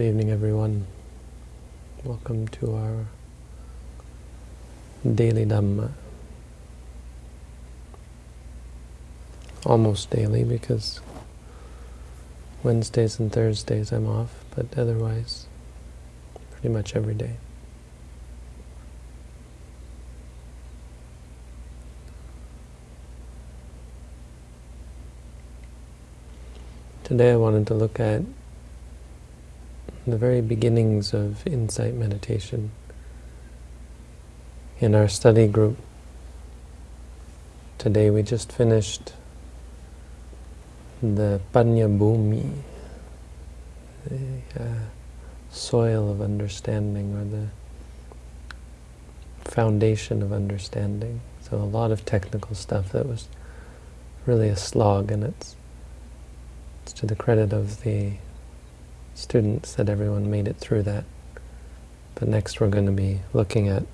Good evening, everyone. Welcome to our daily Dhamma. Almost daily because Wednesdays and Thursdays I'm off, but otherwise pretty much every day. Today I wanted to look at the very beginnings of insight meditation. In our study group, today we just finished the Panya Bhumi, the uh, soil of understanding, or the foundation of understanding. So a lot of technical stuff that was really a slog, and it's, it's to the credit of the students that everyone made it through that. But next we're going to be looking at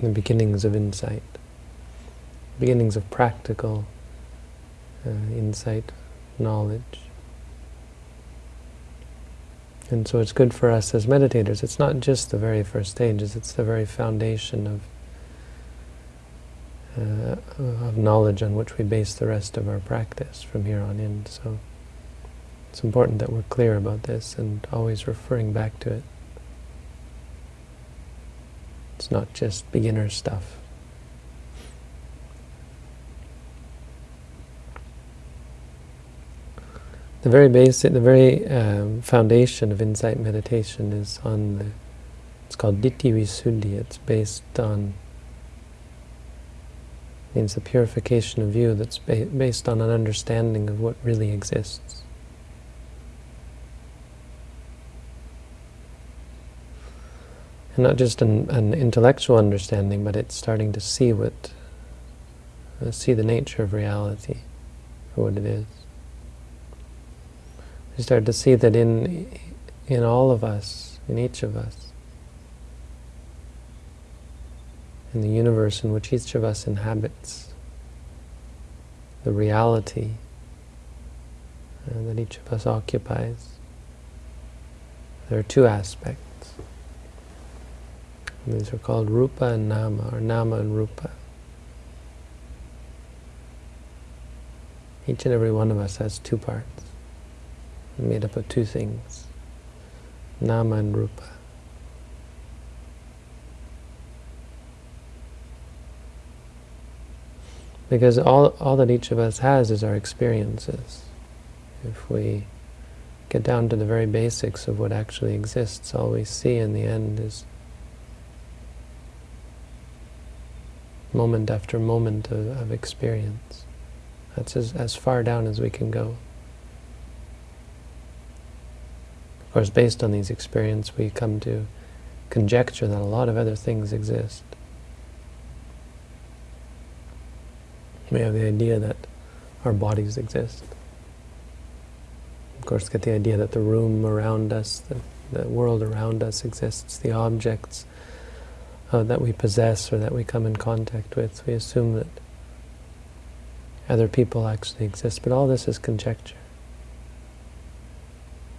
the beginnings of insight, beginnings of practical uh, insight, knowledge. And so it's good for us as meditators. It's not just the very first stages, it's the very foundation of uh, of knowledge on which we base the rest of our practice from here on in. So it's important that we're clear about this and always referring back to it. It's not just beginner stuff. The very basic, the very um, foundation of insight meditation is on the, it's called Ditthi Visuddhi. It's based on, means the purification of view that's ba based on an understanding of what really exists. And not just an, an intellectual understanding, but it's starting to see what, uh, see the nature of reality for what it is. We start to see that in, in all of us, in each of us, in the universe in which each of us inhabits, the reality uh, that each of us occupies, there are two aspects. These are called rupa and nama, or nama and rupa. Each and every one of us has two parts, made up of two things, nama and rupa. Because all, all that each of us has is our experiences. If we get down to the very basics of what actually exists, all we see in the end is moment after moment of, of experience. That's as, as far down as we can go. Of course, based on these experiences, we come to conjecture that a lot of other things exist. We have the idea that our bodies exist. Of course, get the idea that the room around us, the, the world around us exists, the objects uh, that we possess or that we come in contact with. We assume that other people actually exist, but all this is conjecture.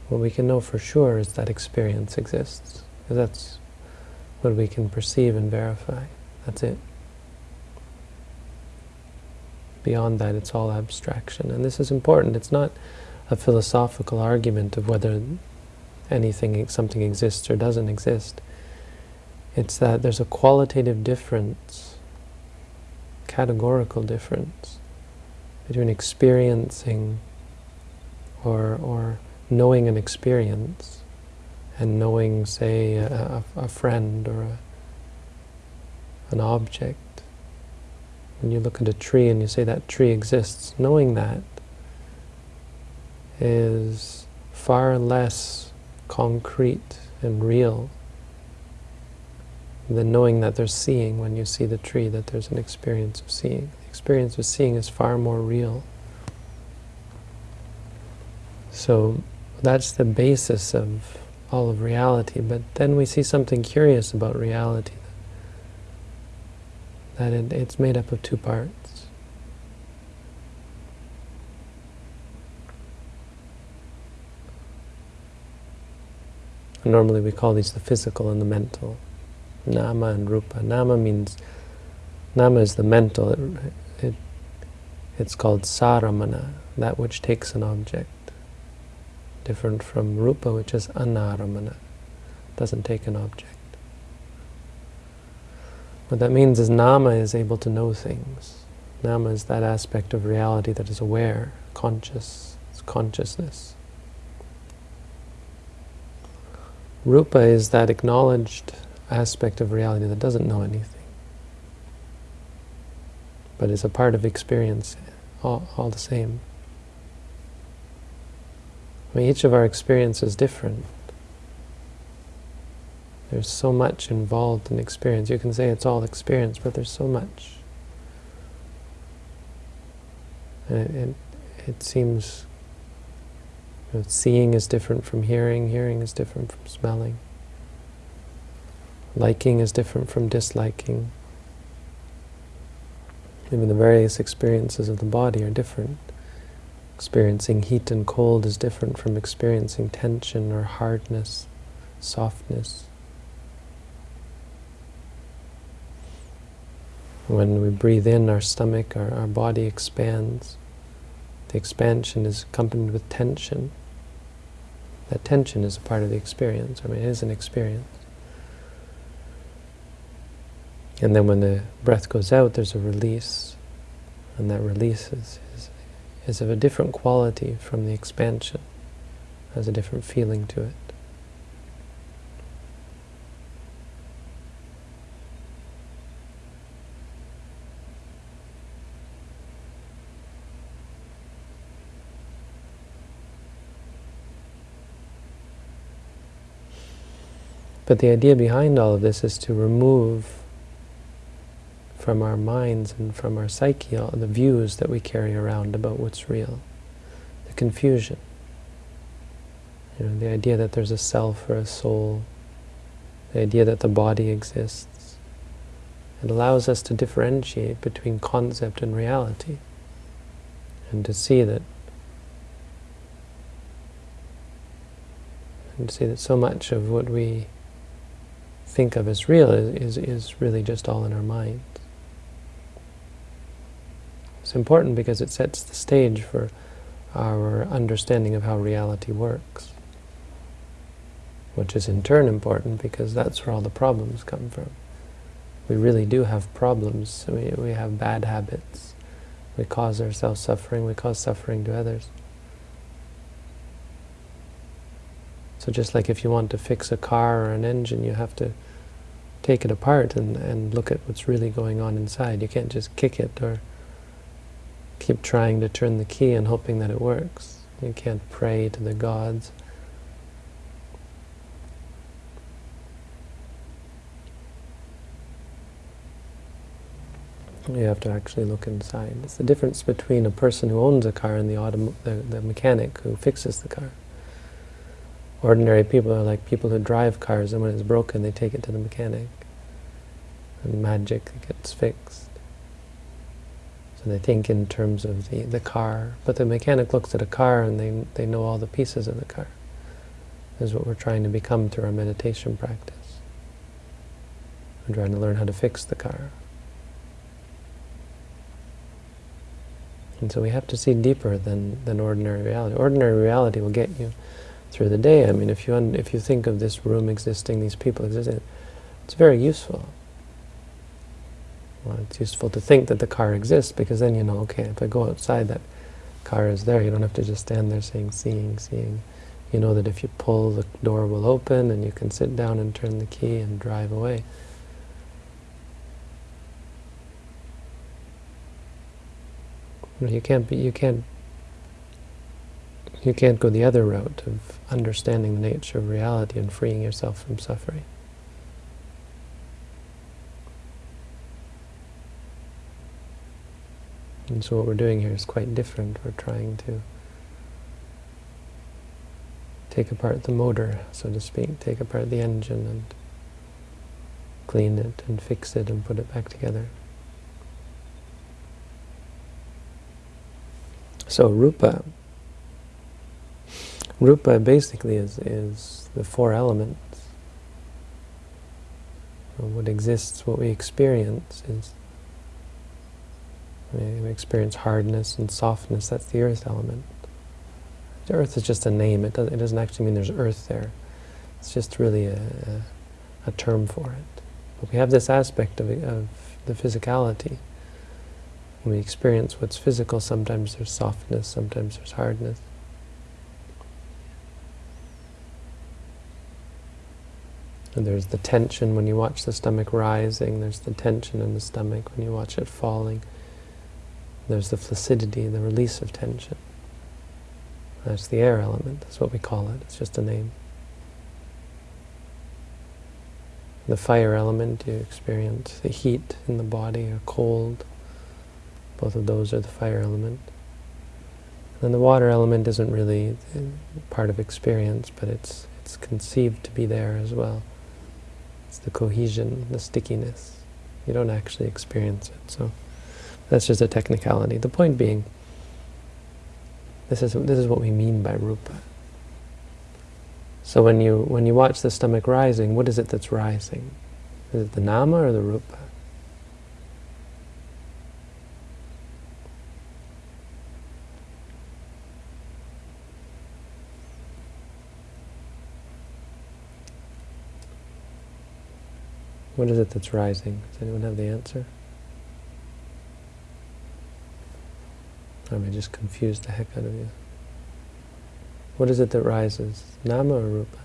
What we can know for sure is that experience exists, that's what we can perceive and verify. That's it. Beyond that, it's all abstraction. And this is important. It's not a philosophical argument of whether anything, something exists or doesn't exist. It's that there's a qualitative difference, categorical difference, between experiencing or, or knowing an experience and knowing, say, a, a, friend or a, an object. When you look at a tree and you say that tree exists, knowing that is far less concrete and real than knowing that there's seeing when you see the tree, that there's an experience of seeing. The experience of seeing is far more real. So that's the basis of all of reality. But then we see something curious about reality, that it, it's made up of two parts. Normally we call these the physical and the mental. Nama and Rupa. Nama means, Nama is the mental. It, it, it's called saramana, that which takes an object. Different from Rupa, which is anaramana, doesn't take an object. What that means is Nama is able to know things. Nama is that aspect of reality that is aware, conscious, consciousness. Rupa is that acknowledged aspect of reality that doesn't know anything, but is a part of experience all, all the same. I mean, each of our experiences is different. There's so much involved in experience. You can say it's all experience, but there's so much. And it, it, it seems you know, seeing is different from hearing, hearing is different from smelling. Liking is different from disliking. Even the various experiences of the body are different. Experiencing heat and cold is different from experiencing tension or hardness, softness. When we breathe in, our stomach, our, our body expands. The expansion is accompanied with tension. That tension is a part of the experience. I mean, it is an experience. And then when the breath goes out, there's a release. And that release is, is, is of a different quality from the expansion. Has a different feeling to it. But the idea behind all of this is to remove from our minds and from our psyche all the views that we carry around about what's real, the confusion. You know, the idea that there's a self or a soul, the idea that the body exists. It allows us to differentiate between concept and reality, and to see that and to see that so much of what we think of as real is, is, is really just all in our minds. Important because it sets the stage for our understanding of how reality works, which is in turn important because that's where all the problems come from. We really do have problems. We, we have bad habits. We cause ourselves suffering. We cause suffering to others. So just like if you want to fix a car or an engine, you have to take it apart and, and look at what's really going on inside. You can't just kick it or keep trying to turn the key and hoping that it works. You can't pray to the gods. You have to actually look inside. It's the difference between a person who owns a car and the, the, the mechanic who fixes the car. Ordinary people are like people who drive cars, and when it's broken, they take it to the mechanic. And magic gets fixed. So they think in terms of the, the car. But the mechanic looks at a car and they, they know all the pieces of the car. Is what we're trying to become through our meditation practice. We're trying to learn how to fix the car. And so we have to see deeper than, than ordinary reality. Ordinary reality will get you through the day. I mean, if you if you think of this room existing, these people existing, it's very useful. Well, it's useful to think that the car exists because then you know, okay, if I go outside, that car is there. You don't have to just stand there saying, seeing, seeing. You know that if you pull, the door will open and you can sit down and turn the key and drive away. You can't be, you can't you can't go the other route of understanding the nature of reality and freeing yourself from suffering. And so what we're doing here is quite different. We're trying to take apart the motor, so to speak, take apart the engine and clean it and fix it and put it back together. So rupa Rupa basically is, is the four elements. What exists, what we experience is, we experience hardness and softness, that's the earth element. The earth is just a name, it, does, it doesn't actually mean there's earth there. It's just really a, a, a term for it. But we have this aspect of, of the physicality. When we experience what's physical, sometimes there's softness, sometimes there's hardness. And there's the tension when you watch the stomach rising, there's the tension in the stomach when you watch it falling. There's the flaccidity, the release of tension. That's the air element, that's what we call it, it's just a name. The fire element, you experience the heat in the body or cold. Both of those are the fire element. And the water element isn't really part of experience, but it's it's conceived to be there as well. It's the cohesion, the stickiness. You don't actually experience it, so that's just a technicality. The point being, this is this is what we mean by rupa. So when you when you watch the stomach rising, what is it that's rising? Is it the nama or the rupa? What is it that's rising? Does anyone have the answer? I may just confuse the heck out of you. What is it that rises? Nama or Rupa?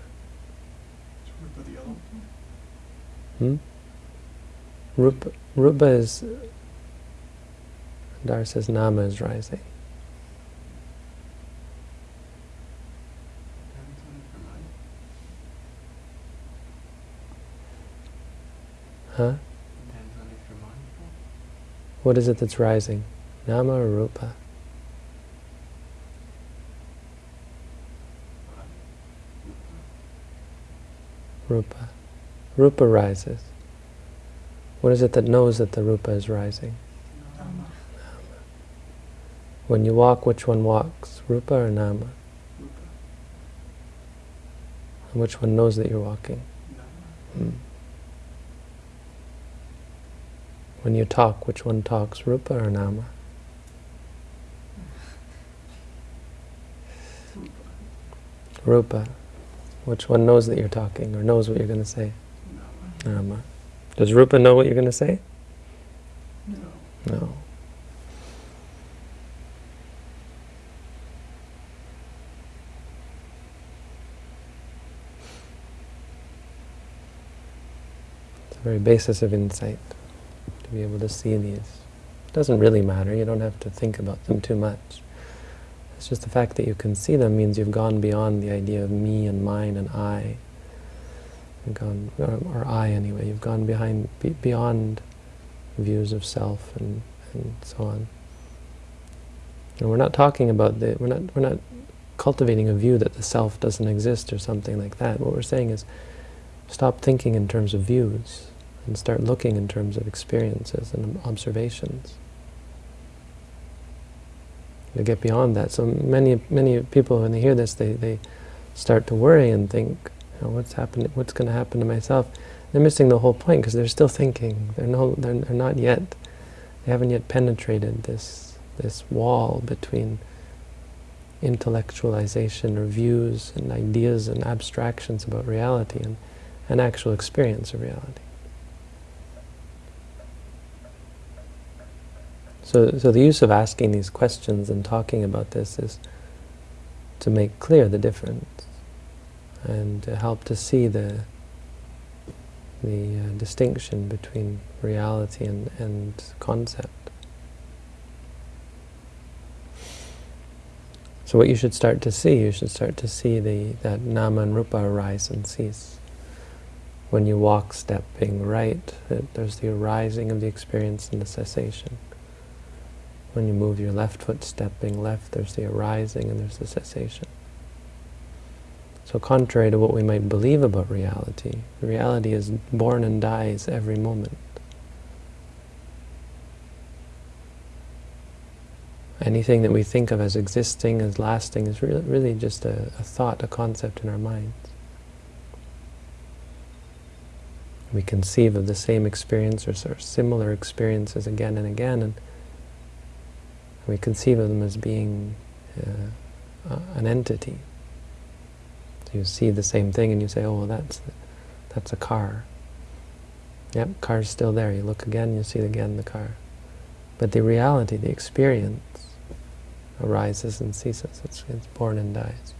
Rupa the yellow. Hmm? Rupa, Rupa is... Dar says Nama is rising. Huh? What is it that's rising? Nama or Rupa? Rupa. Rupa rises. What is it that knows that the Rupa is rising? Nama. When you walk, which one walks? Rupa or Nama? Rupa. And which one knows that you're walking? Nama. Hmm. When you talk, which one talks? Rupa or Nama? Rupa. Which one knows that you're talking or knows what you're going to say? Nama. Does Rupa know what you're going to say? No. No. It's the very basis of insight, to be able to see these. It doesn't really matter, you don't have to think about them too much. It's just the fact that you can see them means you've gone beyond the idea of me and mine and I. You've gone, or, or I anyway, you've gone behind, be, beyond views of self and, and so on. And we're not talking about the, we're not, we're not cultivating a view that the self doesn't exist or something like that. What we're saying is stop thinking in terms of views and start looking in terms of experiences and observations. To get beyond that. So many many people, when they hear this, they, they start to worry and think, you know, what's happening? What's going to happen to myself? They're missing the whole point because they're still thinking. They're no, they're, they're not yet. They haven't yet penetrated this this wall between intellectualization or views and ideas and abstractions about reality and, and actual experience of reality. So, so the use of asking these questions and talking about this is to make clear the difference and to help to see the the uh, distinction between reality and, and concept. So what you should start to see, you should start to see the that nama and rupa arise and cease. When you walk stepping right, there's the arising of the experience and the cessation. When you move your left foot stepping left, there's the arising and there's the cessation. So contrary to what we might believe about reality, reality is born and dies every moment. anything that we think of as existing, as lasting, is really, really just a, a thought, a concept in our minds. We conceive of the same experience or similar experiences again and again, and we conceive of them as being uh, an entity. So you see the same thing and you say, oh, well, that's, that's a car. Yep, car's still there. You look again, you see again the car. But the reality, the experience, arises and ceases. It's, it's born and dies.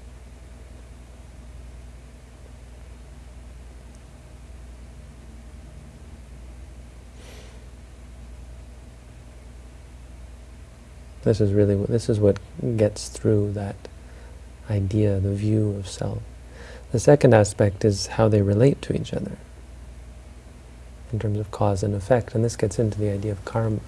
This is really this is what gets through that idea, the view of self. The second aspect is how they relate to each other in terms of cause and effect, and this gets into the idea of karma.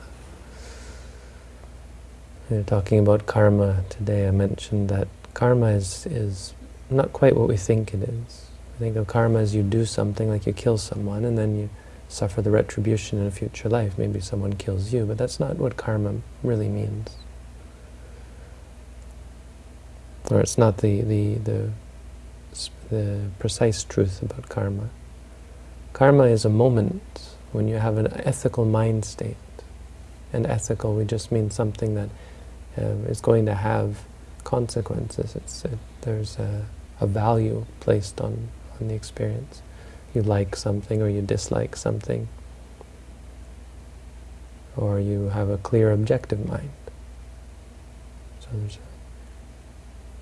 We are talking about karma today. I mentioned that karma is, is not quite what we think it is. We think of karma as you do something, like you kill someone, and then you suffer the retribution in a future life. Maybe someone kills you, but that's not what karma really means. Or it's not the, the, the, the precise truth about karma. Karma is a moment when you have an ethical mind state. And ethical, we just mean something that uh, is going to have consequences. It's, it, there's a, a value placed on, on the experience. You like something or you dislike something. Or you have a clear objective mind. So there's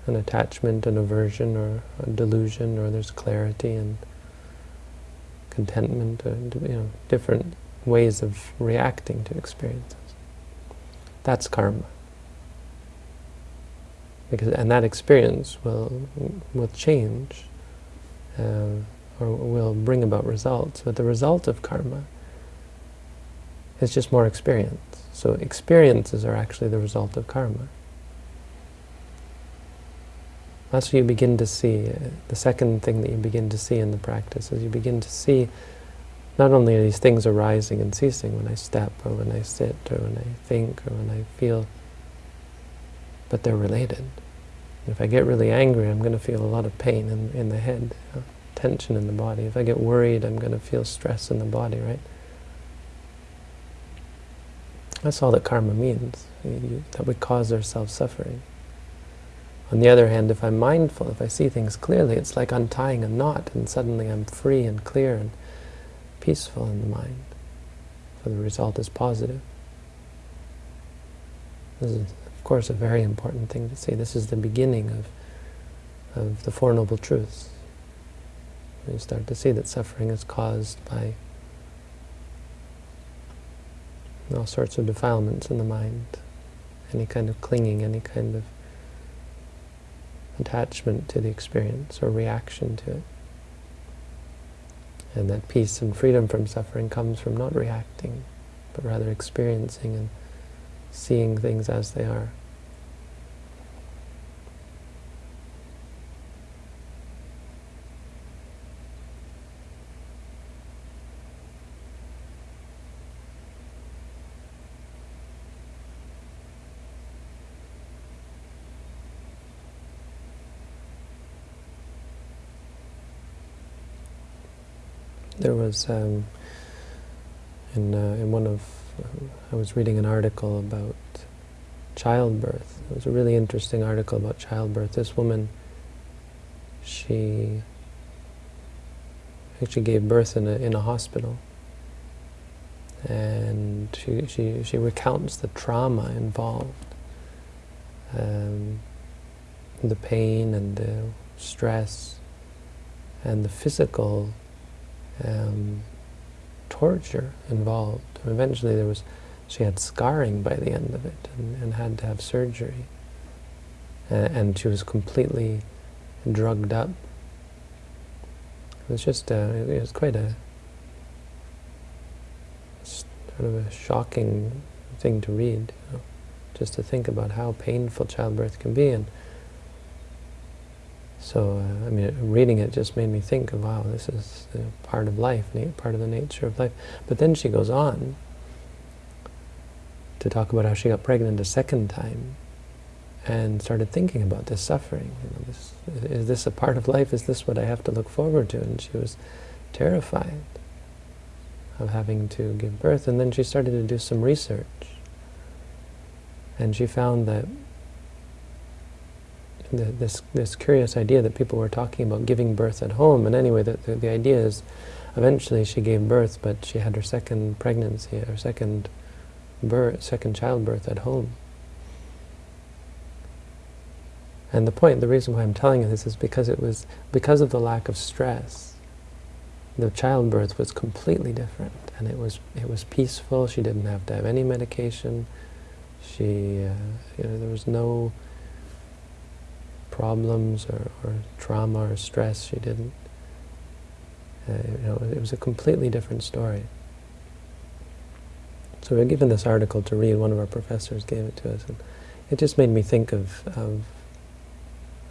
an attachment, an aversion, or a delusion, or there's clarity and contentment, or, you know, different ways of reacting to experiences. That's karma. Because, and that experience will, will change, uh, or will bring about results. But the result of karma is just more experience. So experiences are actually the result of karma. That's what you begin to see. The second thing that you begin to see in the practice is you begin to see not only are these things arising and ceasing when I step, or when I sit, or when I think, or when I feel, but they're related. If I get really angry, I'm going to feel a lot of pain in, in the head, you know, tension in the body. If I get worried, I'm going to feel stress in the body, right? That's all that karma means, that we cause ourselves suffering. On the other hand, if I'm mindful, if I see things clearly, it's like untying a knot, and suddenly I'm free and clear and peaceful in the mind. So the result is positive. This is, of course, a very important thing to see. This is the beginning of, of the Four Noble Truths. You start to see that suffering is caused by all sorts of defilements in the mind, any kind of clinging, any kind of attachment to the experience or reaction to it. And that peace and freedom from suffering comes from not reacting, but rather experiencing and seeing things as they are. There was um, in uh, in one of I was reading an article about childbirth. It was a really interesting article about childbirth. This woman, she actually gave birth in a in a hospital, and she she she recounts the trauma involved, um, the pain and the stress, and the physical um, torture involved. Eventually there was, she had scarring by the end of it and, and had to have surgery. Uh, and she was completely drugged up. It was just, uh, it was quite a, sort of a shocking thing to read, you know, just to think about how painful childbirth can be. and so, uh, I mean, reading it just made me think, of, wow, this is part of life, part of the nature of life. But then she goes on to talk about how she got pregnant a second time, and started thinking about this suffering. You know, this, is this a part of life? Is this what I have to look forward to? And she was terrified of having to give birth. And then she started to do some research. And she found that the, this, this curious idea that people were talking about giving birth at home, and anyway, the, the, the idea is eventually she gave birth, but she had her second pregnancy, her second birth, second childbirth at home. And the point, the reason why I'm telling you this is because it was, because of the lack of stress, the childbirth was completely different. And it was, it was peaceful, she didn't have to have any medication, she, uh, you know, there was no problems or, or trauma or stress, she didn't, uh, you know, it was a completely different story. So we were given this article to read, one of our professors gave it to us, and it just made me think of, of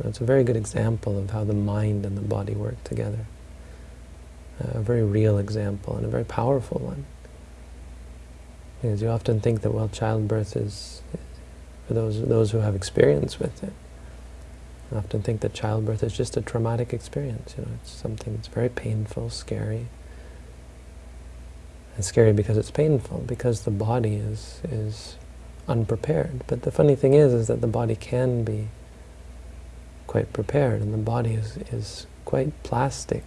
it's a very good example of how the mind and the body work together. Uh, a very real example and a very powerful one. Because you often think that, well, childbirth is, for those, those who have experience with it, I often think that childbirth is just a traumatic experience. You know, it's something that's very painful, scary. And scary because it's painful, because the body is, is unprepared. But the funny thing is, is that the body can be quite prepared, and the body is, is quite plastic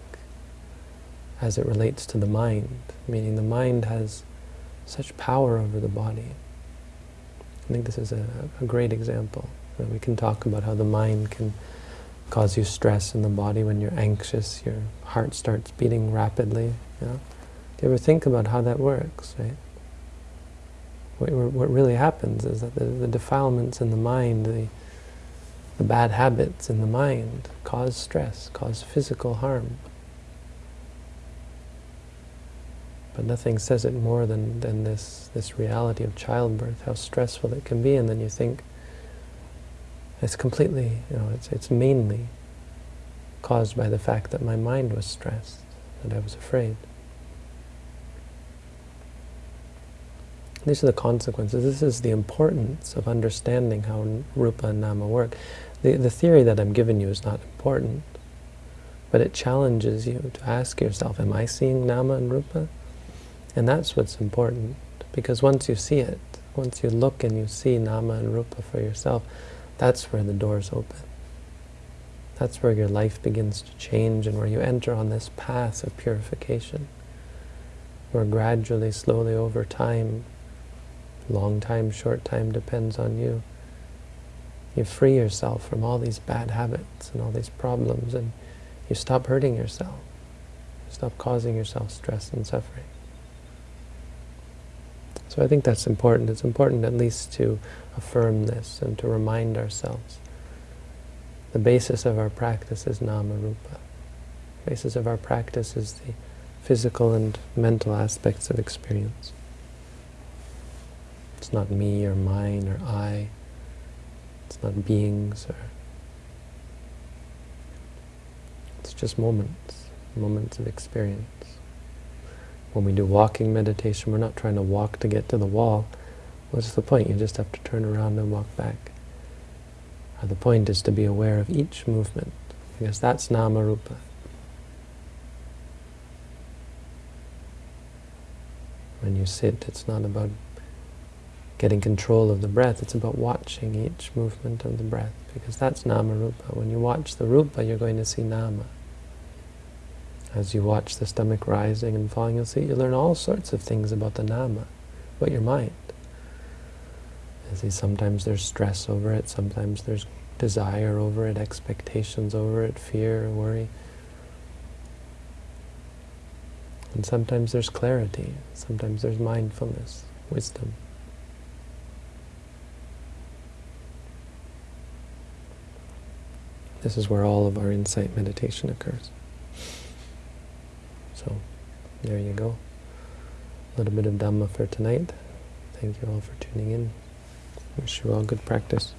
as it relates to the mind, meaning the mind has such power over the body. I think this is a, a great example. we can talk about how the mind can cause you stress in the body when you're anxious, your heart starts beating rapidly. You know? Do you ever think about how that works, right? What, what really happens is that the, the defilements in the mind, the the bad habits in the mind cause stress, cause physical harm. But nothing says it more than, than this, this reality of childbirth, how stressful it can be, and then you think it's completely, you know, it's, it's mainly caused by the fact that my mind was stressed, that I was afraid. These are the consequences. This is the importance of understanding how rupa and nama work. The, the theory that I'm giving you is not important, but it challenges you to ask yourself, am I seeing nama and rupa? And that's what's important, because once you see it, once you look and you see nama and rupa for yourself, that's where the doors open. That's where your life begins to change and where you enter on this path of purification, where gradually, slowly over time, long time, short time depends on you, you free yourself from all these bad habits and all these problems and you stop hurting yourself. You stop causing yourself stress and suffering. So I think that's important. It's important at least to affirm this and to remind ourselves. The basis of our practice is nama rupa. The basis of our practice is the physical and mental aspects of experience. It's not me or mine or I. It's not beings or... It's just moments, moments of experience. When we do walking meditation, we're not trying to walk to get to the wall. What's the point? You just have to turn around and walk back. Uh, the point is to be aware of each movement, because that's nama-rupa. When you sit, it's not about getting control of the breath. It's about watching each movement of the breath, because that's nama-rupa. When you watch the rupa, you're going to see nama. As you watch the stomach rising and falling, you'll see, you learn all sorts of things about the nama, about your mind. You see, sometimes there's stress over it, sometimes there's desire over it, expectations over it, fear, worry. And sometimes there's clarity, sometimes there's mindfulness, wisdom. This is where all of our insight meditation occurs. So, there you go. A little bit of Dhamma for tonight. Thank you all for tuning in. Wish you all good practice.